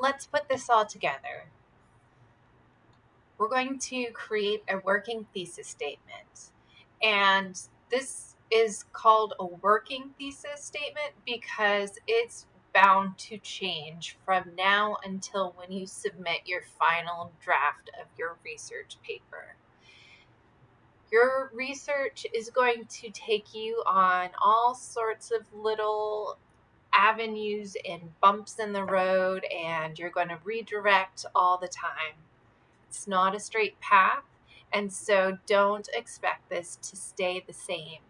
let's put this all together. We're going to create a working thesis statement. And this is called a working thesis statement because it's bound to change from now until when you submit your final draft of your research paper. Your research is going to take you on all sorts of little avenues and bumps in the road, and you're going to redirect all the time. It's not a straight path, and so don't expect this to stay the same.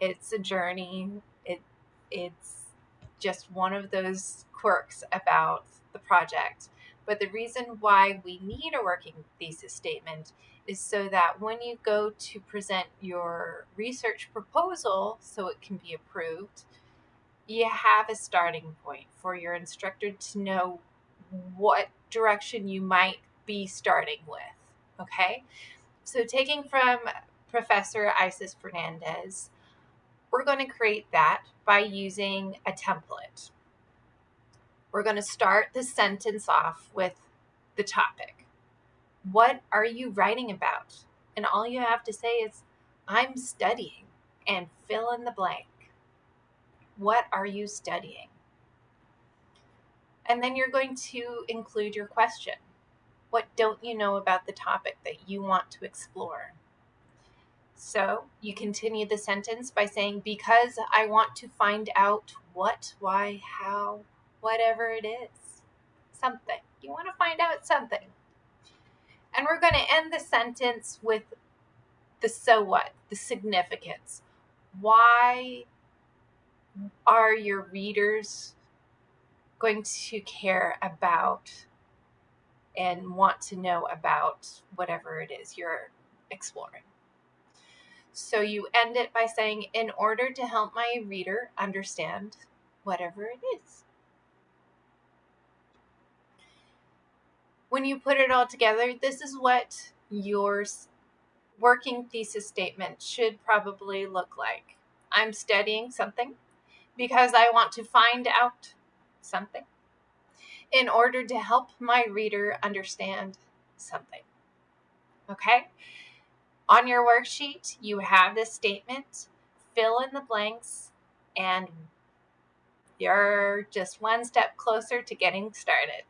It's a journey. It it's just one of those quirks about the project. But the reason why we need a working thesis statement is so that when you go to present your research proposal so it can be approved, you have a starting point for your instructor to know what direction you might be starting with. Okay? So, taking from Professor Isis Fernandez, we're going to create that by using a template. We're going to start the sentence off with the topic. What are you writing about? And all you have to say is, I'm studying, and fill in the blank. What are you studying? And then you're going to include your question. What don't you know about the topic that you want to explore? So you continue the sentence by saying, Because I want to find out what, why, how, whatever it is. Something. You want to find out something. And we're going to end the sentence with the so what, the significance. Why are your readers going to care about and want to know about whatever it is you're exploring? So you end it by saying, in order to help my reader understand whatever it is. When you put it all together, this is what your working thesis statement should probably look like. I'm studying something because I want to find out something in order to help my reader understand something. Okay? On your worksheet, you have this statement, fill in the blanks, and you're just one step closer to getting started.